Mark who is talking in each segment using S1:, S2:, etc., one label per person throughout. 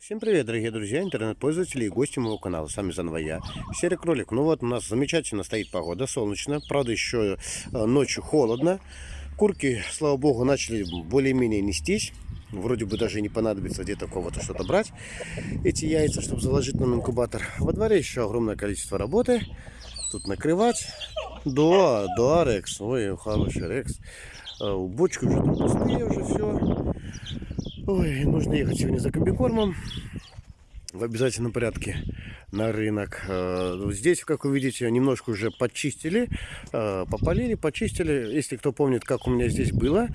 S1: Всем привет, дорогие друзья, интернет-пользователи и гости моего канала. С вами заново я, Серый Кролик. Ну вот, у нас замечательно стоит погода, солнечно. Правда, еще э, ночью холодно. Курки, слава богу, начали более-менее нестись. Вроде бы даже не понадобится где-то кого-то что-то брать. Эти яйца, чтобы заложить нам инкубатор. Во дворе еще огромное количество работы. Тут накрывать. Да, да, Рекс. Ой, хороший Рекс. Э, Бочки уже тут пустые, уже все. Ой, нужно ехать сегодня за комбикормом в обязательном порядке на рынок. Э, здесь, как вы видите, немножко уже почистили, э, попалили, почистили. Если кто помнит, как у меня здесь было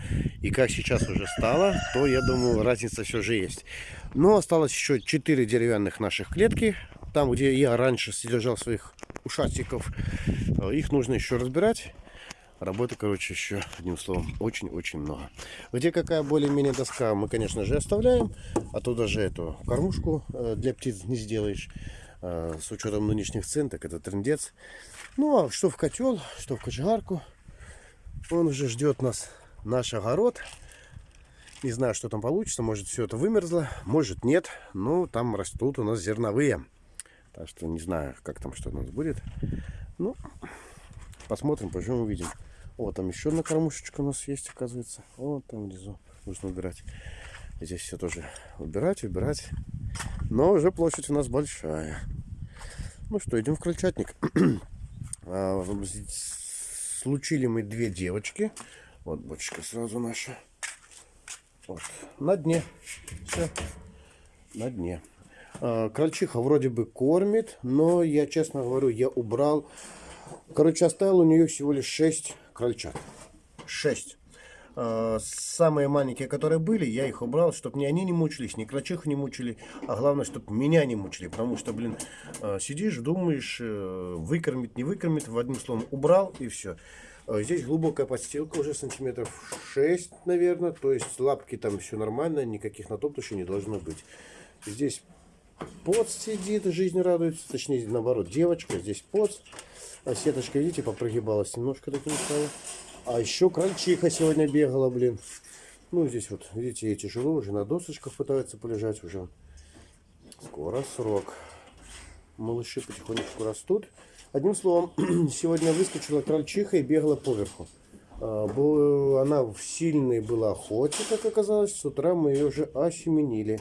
S1: и как сейчас уже стало, то я думаю, разница все же есть. Но осталось еще 4 деревянных наших клетки. Там, где я раньше содержал своих ушастиков, э, их нужно еще разбирать Работы, короче, еще, одним словом, очень-очень много. Где какая более-менее доска, мы, конечно же, оставляем. А то даже эту кормушку э, для птиц не сделаешь. Э, с учетом нынешних цен, так это трендец. Ну, а что в котел, что в кочегарку. Он уже ждет нас, наш огород. Не знаю, что там получится. Может, все это вымерзло, может, нет. Но там растут у нас зерновые. Так что не знаю, как там что у нас будет. Ну, посмотрим, поживем, увидим. Вот там еще одна кормушечка у нас есть, оказывается. Вот там внизу нужно убирать. Здесь все тоже убирать, убирать. Но уже площадь у нас большая. Ну что, идем в крольчатник. А, случили мы две девочки. Вот бочка сразу наша. Вот. На дне. Все. На дне. А, крольчиха вроде бы кормит, но я честно говорю, я убрал. Короче, оставил у нее всего лишь 6 крольчат. 6. А, самые маленькие, которые были, я их убрал, чтобы ни они не мучились, ни крольчиху не мучили, а главное, чтобы меня не мучили. Потому что, блин, а, сидишь, думаешь, э, выкормить, не выкормить, в одним словом, убрал и все. А, здесь глубокая подстилка, уже сантиметров 6, наверное. То есть лапки там все нормально, никаких натоптышей не должно быть. Здесь поц сидит, жизнь радуется. Точнее, наоборот, девочка, здесь поц. А сеточка, видите, попрогибалась немножко таким стало. А еще крольчиха сегодня бегала, блин. Ну, здесь вот, видите, ей тяжело уже на досочках пытаются полежать уже. Скоро срок. Малыши потихонечку растут. Одним словом, сегодня выскочила крольчиха и бегала поверху. А, она в сильной была охоте, как оказалось. С утра мы ее уже осеменили.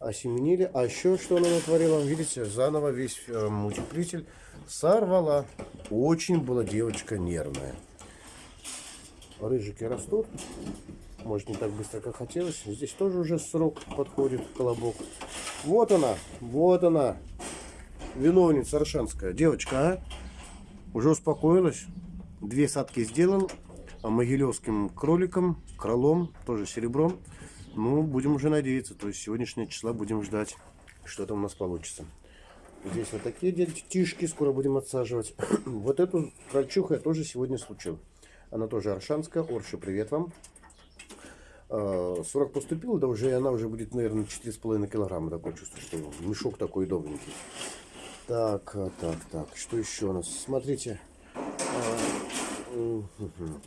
S1: Осеменили. А еще что она натворила? Видите, заново весь э, мультиплитель сорвала. Очень была девочка нервная. Рыжики растут. Может не так быстро, как хотелось. Здесь тоже уже срок подходит, колобок. Вот она, вот она. Виновница Аршанская. Девочка, а? Уже успокоилась. Две садки сделал. А могилевским кроликом, кролом, тоже серебром. Ну, будем уже надеяться. То есть сегодняшнее числа будем ждать, что там у нас получится. Здесь вот такие детишки скоро будем отсаживать. вот эту крольчуху я тоже сегодня случил. Она тоже аршанская. Орши, привет вам. 40 а, поступил, да уже она уже будет, наверное, 4,5 килограмма. Такое чувство, что мешок такой удобненький. Так, а, так, так. Что еще у нас? Смотрите.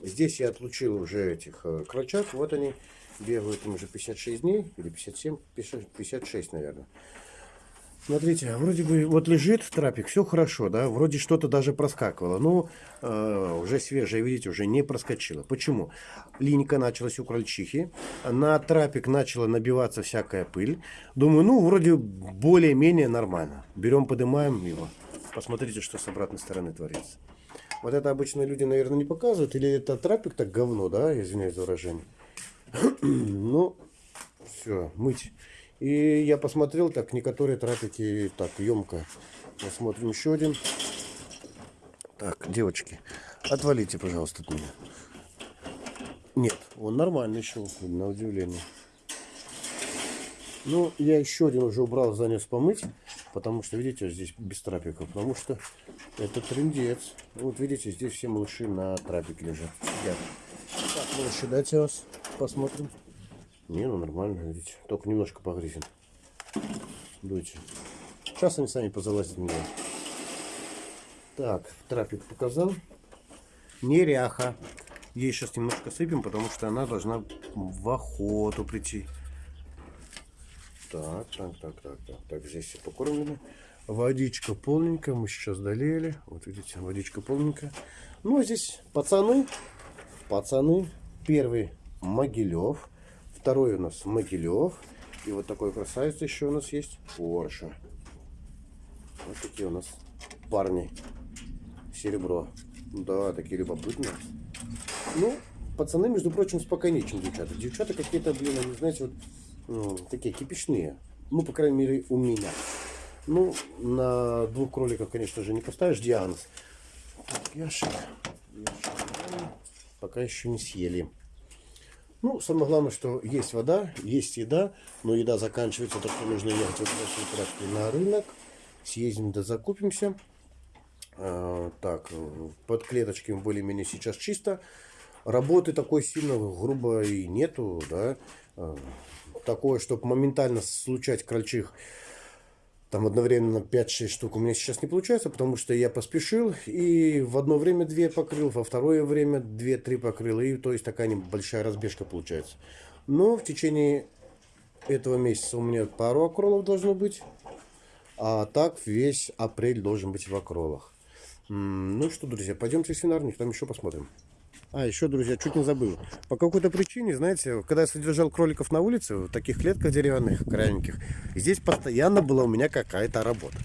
S1: Здесь я отлучил уже этих крольчат. Вот они бегают им уже 56 дней. Или 57, 56, наверное. Смотрите, вроде бы вот лежит трапик, все хорошо, да, вроде что-то даже проскакивало, но э, уже свежее, видите, уже не проскочило. Почему? Линька началась у крольчихи, на трапик начала набиваться всякая пыль. Думаю, ну, вроде более-менее нормально. Берем, поднимаем его. Посмотрите, что с обратной стороны творится. Вот это обычно люди, наверное, не показывают, или это трапик так говно, да, извиняюсь за выражение. ну, все, мыть. И я посмотрел, так, некоторые трапики так емко. Посмотрим еще один. Так, девочки, отвалите, пожалуйста, от меня. Нет, он нормальный еще, на удивление. Ну, я еще один уже убрал, занес помыть. Потому что, видите, здесь без трапика. Потому что это трендец. Вот видите, здесь все малыши на трапике лежат. Сидят. Так, малыши, дайте вас посмотрим. Не, ну нормально, видите. Только немножко погрызен. Дуйте. Сейчас они сами позалазят меня. Так, трапик показал. Неряха. Ей сейчас немножко сыпем, потому что она должна в охоту прийти. Так, так, так, так, так, так, здесь все покормлено. Водичка полненькая, мы сейчас долели. Вот видите, водичка полненькая. Ну, а здесь пацаны, пацаны. Первый Могилев, второй у нас Могилев. И вот такой красавец еще у нас есть Порше. Вот такие у нас парни. Серебро. Да, такие любопытные. Ну, пацаны, между прочим, спокойнее, чем девчата. Девчата какие-то, блин, они, знаете, вот такие кипишные. Ну, по крайней мере, у меня. Ну, на двух кроликов, конечно же, не поставишь диагноз. Так, Яша, Яша, пока еще не съели. Ну, самое главное, что есть вода, есть еда, но еда заканчивается, так что нужно ехать вот в на рынок. Съездим да закупимся. А, так, под клеточками более-менее сейчас чисто. Работы такой сильно грубо и нету, да. Такое, чтобы моментально случать крольчих там одновременно 5-6 штук у меня сейчас не получается, потому что я поспешил и в одно время 2 покрыл, во второе время 2-3 покрыл, и то есть такая небольшая разбежка получается. Но в течение этого месяца у меня пару акролов должно быть, а так весь апрель должен быть в акролах. Ну что, друзья, пойдемте в свинарник, там еще посмотрим. А, еще, друзья, чуть не забыл. По какой-то причине, знаете, когда я содержал кроликов на улице, в таких клетках деревянных, крайненьких, здесь постоянно была у меня какая-то работа.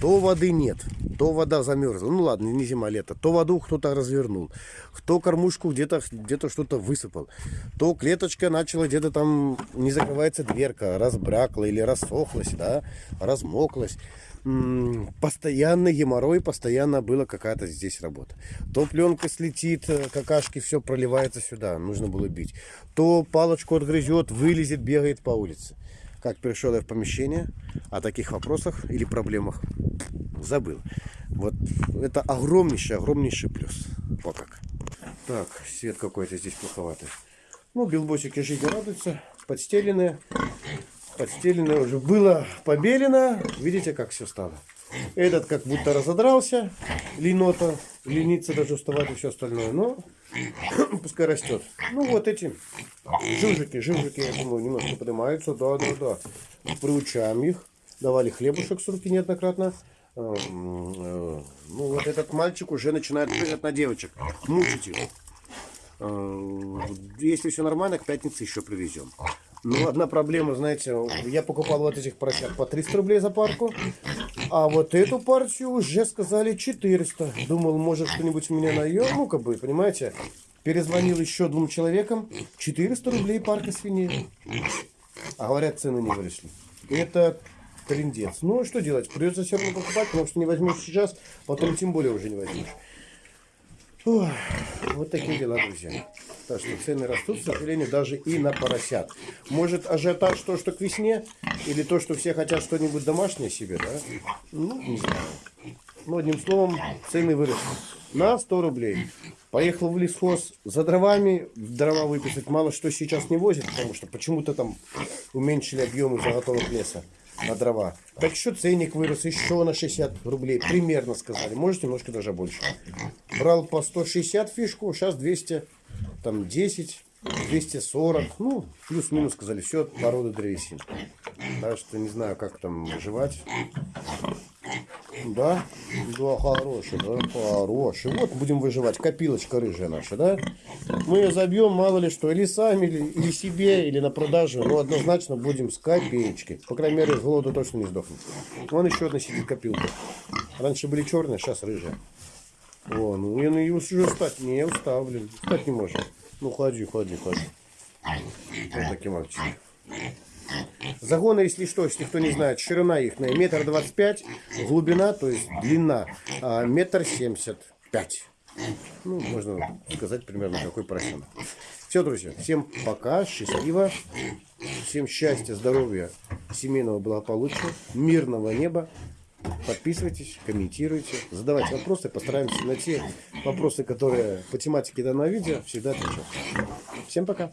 S1: То воды нет, то вода замерзла. Ну ладно, не зима, лето. То воду кто-то развернул, кто кормушку где-то где, -то, что-то высыпал, то клеточка начала где-то там, не закрывается дверка, разбрякла или рассохлась, да, размоклась постоянно геморрой, постоянно была какая-то здесь работа. То пленка слетит, э, какашки, все проливается сюда, нужно было бить. То палочку отгрызет, вылезет, бегает по улице. Как пришел я в помещение, о таких вопросах или проблемах забыл. Вот это огромнейший, огромнейший плюс. Вот как. Так, свет какой-то здесь плоховатый. Ну, билбосики жизни радуются, подстеленные подстеленное уже было побелено. Видите, как все стало. Этот как будто разодрался, линота, ленится даже уставать и все остальное. Но пускай растет. Ну вот эти жижики, жижики, я думаю, немножко поднимаются. Да, да, да. Приучаем их. Давали хлебушек с руки неоднократно. Эм, э, ну вот этот мальчик уже начинает прыгать на девочек. Мучить их. Э, если все нормально, к пятнице еще привезем. Ну, одна проблема, знаете, я покупал вот этих поросят по 300 рублей за парку, а вот эту партию уже сказали 400. Думал, может что-нибудь у меня найдет, ну, как бы, понимаете. Перезвонил еще двум человекам, 400 рублей парка свиней. А говорят, цены не выросли. Это трендец. Ну, что делать, придется все равно покупать, потому что не возьмешь сейчас, потом тем более уже не возьмешь. Ой, вот такие дела, друзья. Так что цены растут, к сожалению, даже и на поросят. Может ажиотаж то, что к весне? Или то, что все хотят что-нибудь домашнее себе, да? Ну, не знаю. Ну, одним словом, цены выросли. На 100 рублей. Поехал в лесхоз за дровами. Дрова выписать мало что сейчас не возят, потому что почему-то там уменьшили объемы заготовок леса на дрова. Так что ценник вырос еще на 60 рублей. Примерно сказали. Может немножко даже больше. Брал по 160 фишку, сейчас 200, там 10, 240. Ну, плюс-минус сказали. Все от породы древесин. Так что не знаю, как там жевать. Да? Да, хороший, да, хороший. Вот будем выживать. Копилочка рыжая наша, да? Мы ее забьем, мало ли что, или сами, или, или себе, или на продажу. Но однозначно будем с копеечкой. По крайней мере, с голоду точно не сдохнем. Вон еще одна сидит копилка. Раньше были черные, сейчас рыжие. О, ну я ну, уже встать. Не, устал, блин. Встать не может. Ну, ходи, ходи, ходи. Вот такие мальчики. Загоны, если что, если кто не знает, ширина их на метр двадцать пять, глубина, то есть длина, а, метр семьдесят пять. Ну, можно сказать примерно какой процент. Все, друзья, всем пока, счастливо, всем счастья, здоровья, семейного благополучия, мирного неба. Подписывайтесь, комментируйте, задавайте вопросы, постараемся на те вопросы, которые по тематике данного видео, всегда отвечать. Всем пока!